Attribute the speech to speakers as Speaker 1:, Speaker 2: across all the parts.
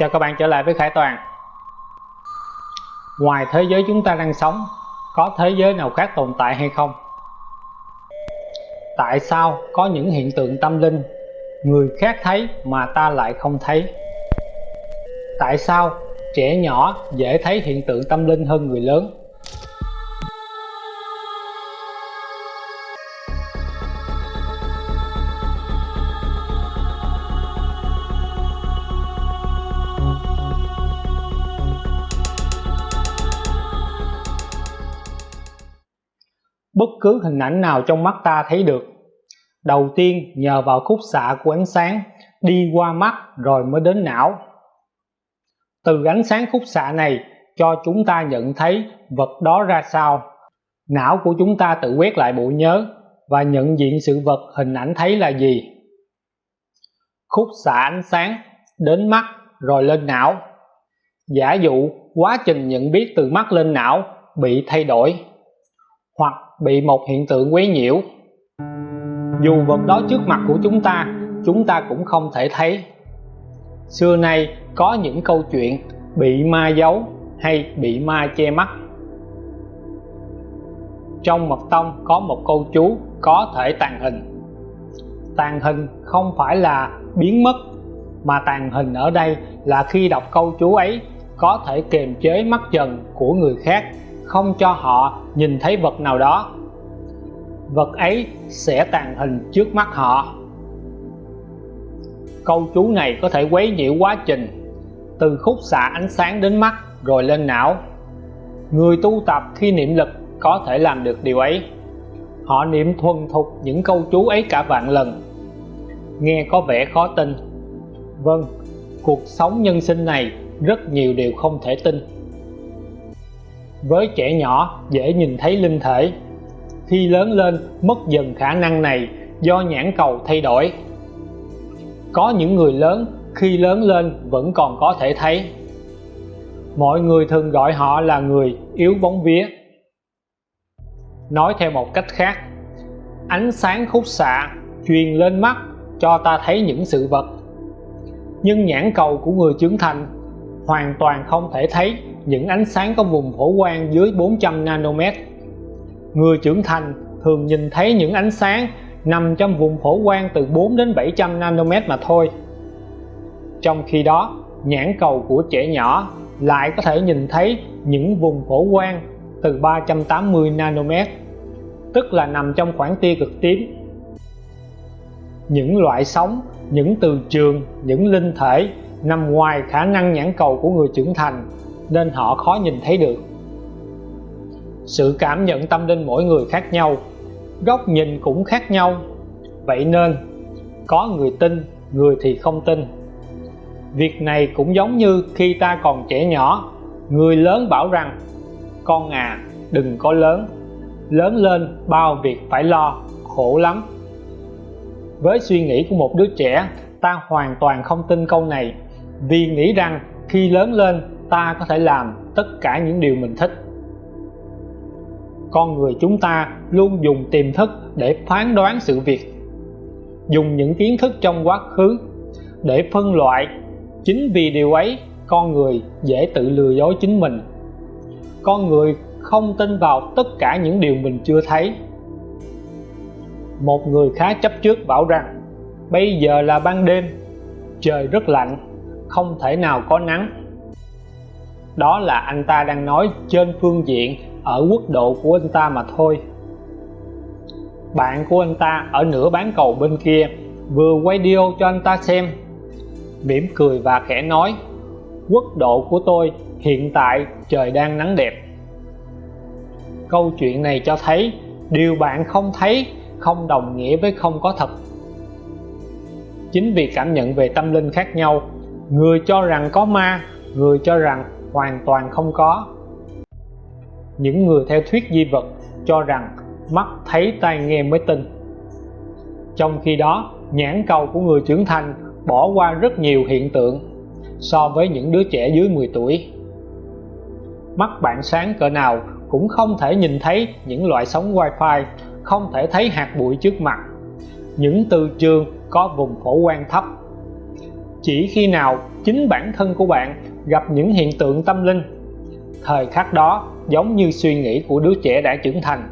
Speaker 1: Chào các bạn trở lại với Khải Toàn Ngoài thế giới chúng ta đang sống, Có thế giới nào khác tồn tại hay không? Tại sao có những hiện tượng tâm linh, Người khác thấy mà ta lại không thấy? Tại sao trẻ nhỏ dễ thấy hiện tượng tâm linh hơn người lớn? Cứ hình ảnh nào trong mắt ta thấy được. Đầu tiên, nhờ vào khúc xạ của ánh sáng, đi qua mắt rồi mới đến não. Từ ánh sáng khúc xạ này, cho chúng ta nhận thấy vật đó ra sao. Não của chúng ta tự quét lại bộ nhớ và nhận diện sự vật hình ảnh thấy là gì. Khúc xạ ánh sáng đến mắt rồi lên não. Giả dụ, quá trình nhận biết từ mắt lên não bị thay đổi. Hoặc bị một hiện tượng quấy nhiễu. Dù vật đó trước mặt của chúng ta chúng ta cũng không thể thấy. Xưa nay, có những câu chuyện bị ma giấu hay bị ma che mắt. Trong mật tông có một câu chú có thể tàn hình. Tàn hình không phải là biến mất, mà tàn hình ở đây là khi đọc câu chú ấy có thể kiềm chế mắt trần của người khác không cho họ nhìn thấy vật nào đó. Vật ấy sẽ tàn hình trước mắt họ. Câu chú này có thể quấy nhiễu quá trình, từ khúc xạ ánh sáng đến mắt rồi lên não. Người tu tập khi niệm lực có thể làm được điều ấy. Họ niệm thuần thục những câu chú ấy cả vạn lần. Nghe có vẻ khó tin. Vâng cuộc sống nhân sinh này rất nhiều điều không thể tin với trẻ nhỏ, dễ nhìn thấy linh thể. Khi lớn lên, mất dần khả năng này do nhãn cầu thay đổi. Có những người lớn, khi lớn lên vẫn còn có thể thấy. Mọi người thường gọi họ là người yếu bóng vía. Nói theo một cách khác, ánh sáng khúc xạ truyền lên mắt cho ta thấy những sự vật. Nhưng nhãn cầu của người trưởng thành hoàn toàn không thể thấy những ánh sáng có vùng phổ quang dưới 400 nanomet. Người trưởng thành thường nhìn thấy những ánh sáng nằm trong vùng phổ quang từ 4 đến 700 nanomet mà thôi. Trong khi đó, nhãn cầu của trẻ nhỏ lại có thể nhìn thấy những vùng phổ quang từ 380 nanomet, tức là nằm trong khoảng tia cực tím. Những loại sóng, những từ trường, những linh thể nằm ngoài khả năng nhãn cầu của người trưởng thành nên họ khó nhìn thấy được. Sự cảm nhận tâm linh mỗi người khác nhau, góc nhìn cũng khác nhau. Vậy nên, có người tin, người thì không tin. Việc này cũng giống như khi ta còn trẻ nhỏ, người lớn bảo rằng, con à đừng có lớn lớn lên bao việc phải lo, khổ lắm. Với suy nghĩ của một đứa trẻ, ta hoàn toàn không tin câu này, vì nghĩ rằng khi lớn lên ta có thể làm tất cả những điều mình thích. Con người chúng ta luôn dùng tiềm thức để phán đoán sự việc, dùng những kiến thức trong quá khứ để phân loại. Chính vì điều ấy, con người dễ tự lừa dối chính mình. Con người không tin vào tất cả những điều mình chưa thấy. Một người khá chấp trước bảo rằng, bây giờ là ban đêm, trời rất lạnh, không thể nào có nắng đó là anh ta đang nói trên phương diện ở quốc độ của anh ta mà thôi. Bạn của anh ta ở nửa bán cầu bên kia vừa quay video cho anh ta xem. Mỉm cười và khẽ nói, quốc độ của tôi hiện tại trời đang nắng đẹp. Câu chuyện này cho thấy điều bạn không thấy không đồng nghĩa với không có thật. Chính vì cảm nhận về tâm linh khác nhau, người cho rằng có ma, người cho rằng hoàn toàn không có. Những người theo thuyết di vật cho rằng mắt thấy tai nghe mới tin. Trong khi đó, nhãn cầu của người trưởng thành bỏ qua rất nhiều hiện tượng so với những đứa trẻ dưới 10 tuổi. Mắt bạn sáng cỡ nào cũng không thể nhìn thấy những loại sóng wifi, không thể thấy hạt bụi trước mặt. Những từ trường có vùng phổ quang thấp. Chỉ khi nào chính bản thân của bạn gặp những hiện tượng tâm linh. Thời khắc đó, giống như suy nghĩ của đứa trẻ đã trưởng thành.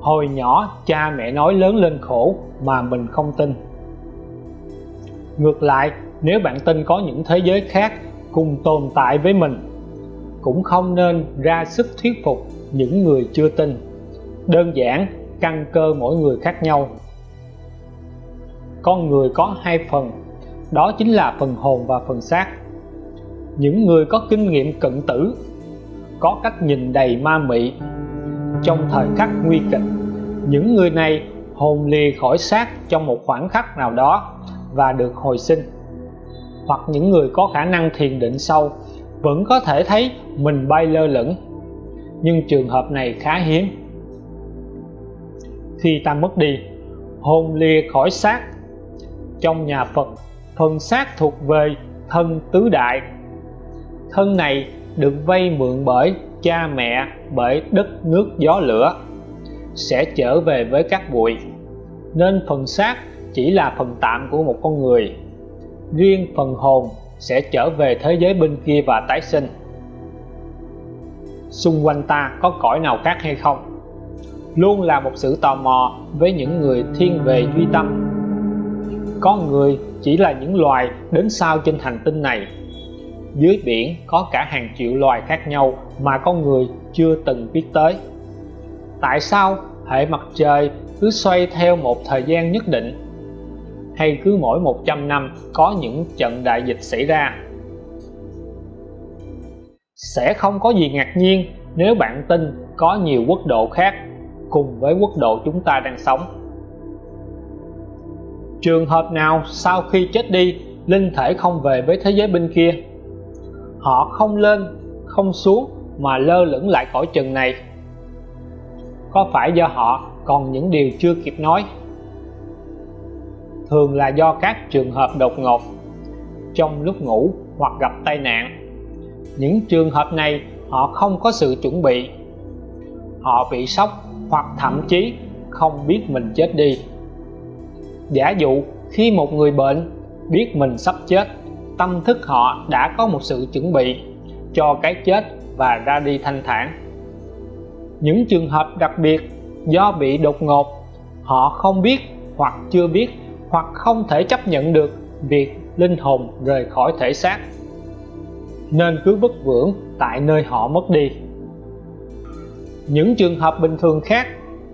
Speaker 1: Hồi nhỏ, cha mẹ nói lớn lên khổ mà mình không tin. Ngược lại, nếu bạn tin có những thế giới khác cùng tồn tại với mình, cũng không nên ra sức thuyết phục những người chưa tin. Đơn giản, căn cơ mỗi người khác nhau. Con người có hai phần, đó chính là phần hồn và phần xác những người có kinh nghiệm cận tử, có cách nhìn đầy ma mị. Trong thời khắc nguy kịch, những người này hồn lìa khỏi xác trong một khoảng khắc nào đó và được hồi sinh. Hoặc những người có khả năng thiền định sâu, vẫn có thể thấy mình bay lơ lửng. Nhưng trường hợp này khá hiếm. Khi ta mất đi, hồn lìa khỏi xác. Trong nhà Phật phần xác thuộc về thân tứ đại thân này được vay mượn bởi cha mẹ, bởi đất nước gió lửa, sẽ trở về với các bụi. Nên phần xác chỉ là phần tạm của một con người. Riêng phần hồn sẽ trở về thế giới bên kia và tái sinh. Xung quanh ta có cõi nào khác hay không? Luôn là một sự tò mò với những người thiên về duy tâm. Con người chỉ là những loài đến sau trên hành tinh này dưới biển có cả hàng triệu loài khác nhau mà con người chưa từng biết tới. Tại sao hệ mặt trời cứ xoay theo một thời gian nhất định? Hay cứ mỗi 100 năm có những trận đại dịch xảy ra? Sẽ không có gì ngạc nhiên nếu bạn tin có nhiều quốc độ khác cùng với quốc độ chúng ta đang sống. Trường hợp nào sau khi chết đi, linh thể không về với thế giới bên kia? Họ không lên, không xuống mà lơ lửng lại cõi trần này. Có phải do họ còn những điều chưa kịp nói? Thường là do các trường hợp đột ngột, trong lúc ngủ hoặc gặp tai nạn. Những trường hợp này họ không có sự chuẩn bị. Họ bị sốc hoặc thậm chí không biết mình chết đi. Giả dụ khi một người bệnh biết mình sắp chết tâm thức họ đã có một sự chuẩn bị cho cái chết và ra đi thanh thản. Những trường hợp đặc biệt do bị đột ngột, họ không biết hoặc chưa biết hoặc không thể chấp nhận được việc linh hồn rời khỏi thể xác. Nên cứ vất vưởng tại nơi họ mất đi. Những trường hợp bình thường khác,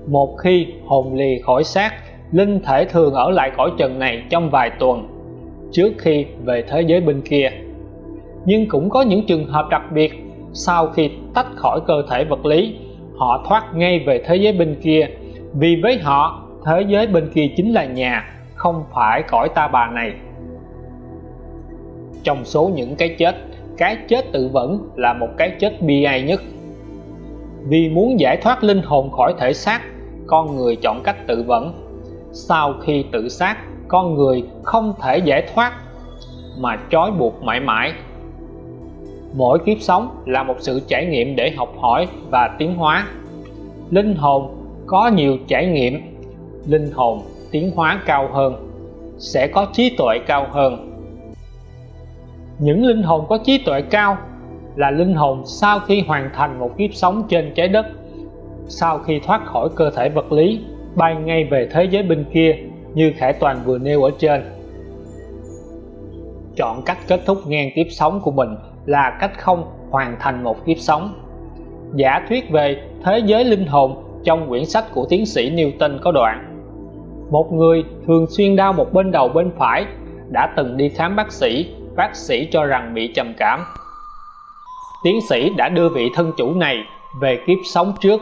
Speaker 1: một khi hồn lì khỏi xác, linh thể thường ở lại cõi trần này trong vài tuần trước khi về thế giới bên kia. Nhưng cũng có những trường hợp đặc biệt, sau khi tách khỏi cơ thể vật lý, họ thoát ngay về thế giới bên kia. Vì với họ, thế giới bên kia chính là nhà, không phải cõi ta bà này. Trong số những cái chết cái chết tự vẫn là một cái chết bi ai nhất. Vì muốn giải thoát linh hồn khỏi thể xác, con người chọn cách tự vẫn. Sau khi tự sát con người không thể giải thoát mà trói buộc mãi mãi. Mỗi kiếp sống là một sự trải nghiệm để học hỏi và tiến hóa. Linh hồn có nhiều trải nghiệm, linh hồn tiến hóa cao hơn, sẽ có trí tuệ cao hơn. Những linh hồn có trí tuệ cao là linh hồn sau khi hoàn thành một kiếp sống trên trái đất, sau khi thoát khỏi cơ thể vật lý, bay ngay về thế giới bên kia như Khải Toàn vừa nêu ở trên. Chọn cách kết thúc ngang kiếp sống của mình là cách không hoàn thành một kiếp sống. Giả thuyết về thế giới linh hồn trong quyển sách của tiến sĩ Newton có đoạn, một người thường xuyên đau một bên đầu bên phải đã từng đi khám bác sĩ bác sĩ cho rằng bị trầm cảm. Tiến sĩ đã đưa vị thân chủ này về kiếp sống trước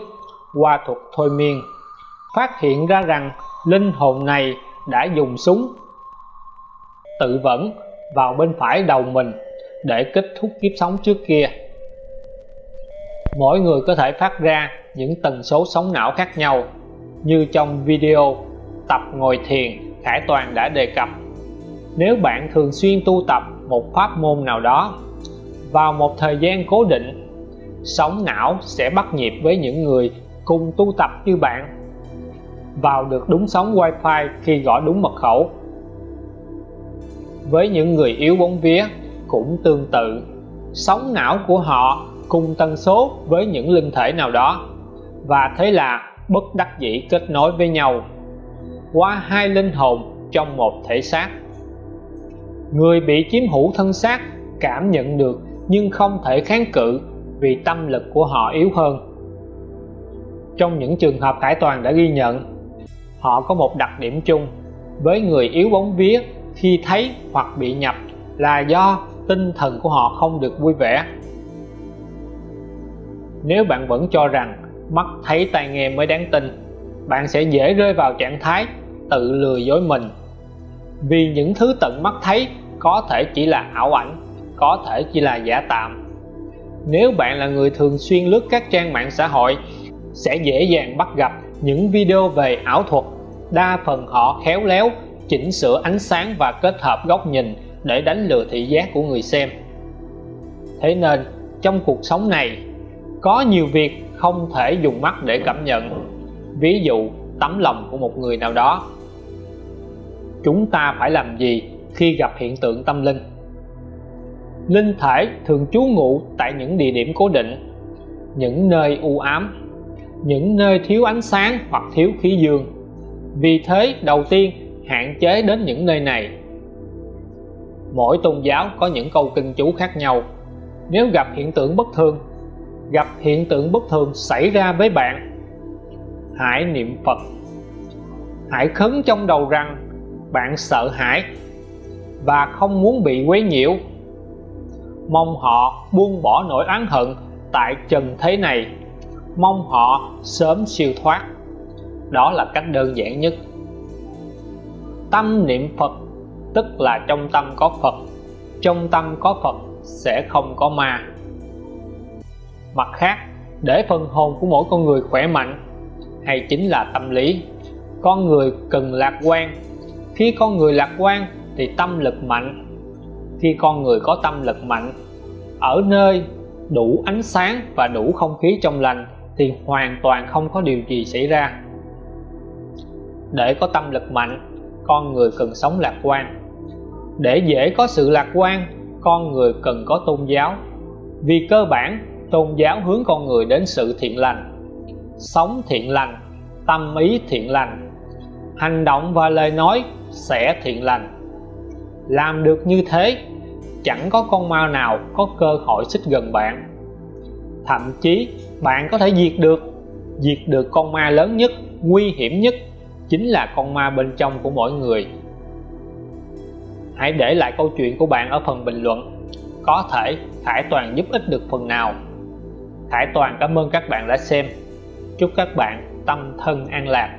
Speaker 1: qua thuật thôi miên, phát hiện ra rằng linh hồn này đã dùng súng, tự vẫn vào bên phải đầu mình để kết thúc kiếp sống trước kia. Mỗi người có thể phát ra những tần số sóng não khác nhau, như trong video tập ngồi thiền, Khải Toàn đã đề cập. Nếu bạn thường xuyên tu tập một pháp môn nào đó, vào một thời gian cố định, sóng não sẽ bắt nhịp với những người cùng tu tập như bạn vào được đúng sóng wi-fi khi gõ đúng mật khẩu. Với những người yếu bóng vía cũng tương tự, sóng não của họ cùng tần số với những linh thể nào đó, và thế là bất đắc dĩ kết nối với nhau, qua hai linh hồn trong một thể xác. Người bị chiếm hữu thân xác cảm nhận được nhưng không thể kháng cự vì tâm lực của họ yếu hơn. Trong những trường hợp Khải Toàn đã ghi nhận họ có một đặc điểm chung. Với người yếu bóng vía, khi thấy hoặc bị nhập là do tinh thần của họ không được vui vẻ. Nếu bạn vẫn cho rằng mắt thấy tai nghe mới đáng tin, bạn sẽ dễ rơi vào trạng thái tự lừa dối mình. Vì những thứ tận mắt thấy có thể chỉ là ảo ảnh, có thể chỉ là giả tạm. Nếu bạn là người thường xuyên lướt các trang mạng xã hội, sẽ dễ dàng bắt gặp những video về ảo thuật. Đa phần họ khéo léo, chỉnh sửa ánh sáng và kết hợp góc nhìn để đánh lừa thị giác của người xem. Thế nên, trong cuộc sống này, có nhiều việc không thể dùng mắt để cảm nhận. Ví dụ, tấm lòng của một người nào đó. Chúng ta phải làm gì khi gặp hiện tượng tâm linh? Linh thể thường trú ngụ tại những địa điểm cố định, những nơi u ám những nơi thiếu ánh sáng hoặc thiếu khí dương. Vì thế, đầu tiên, hạn chế đến những nơi này. Mỗi tôn giáo có những câu kinh chú khác nhau. Nếu gặp hiện tượng bất thường, gặp hiện tượng bất thường xảy ra với bạn, hãy niệm Phật. Hãy khấn trong đầu rằng bạn sợ hãi và không muốn bị quấy nhiễu. Mong họ buông bỏ nỗi oán hận tại trần thế này mong họ sớm siêu thoát. Đó là cách đơn giản nhất. Tâm niệm Phật, tức là trong tâm có Phật, trong tâm có Phật sẽ không có ma. Mặt khác, để phần hồn của mỗi con người khỏe mạnh, hay chính là tâm lý, con người cần lạc quan. Khi con người lạc quan thì tâm lực mạnh. Khi con người có tâm lực mạnh, ở nơi đủ ánh sáng và đủ không khí trong lành thì hoàn toàn không có điều gì xảy ra. Để có tâm lực mạnh, con người cần sống lạc quan. Để dễ có sự lạc quan, con người cần có tôn giáo. Vì cơ bản, tôn giáo hướng con người đến sự thiện lành. Sống thiện lành, tâm ý thiện lành. Hành động và lời nói sẽ thiện lành. Làm được như thế, chẳng có con ma nào có cơ hội xích gần bạn thậm chí, bạn có thể diệt được diệt được con ma lớn nhất, nguy hiểm nhất, chính là con ma bên trong của mỗi người. Hãy để lại câu chuyện của bạn ở phần bình luận, có thể Khải Toàn giúp ích được phần nào. Khải Toàn cảm ơn các bạn đã xem. Chúc các bạn tâm thân an lạc.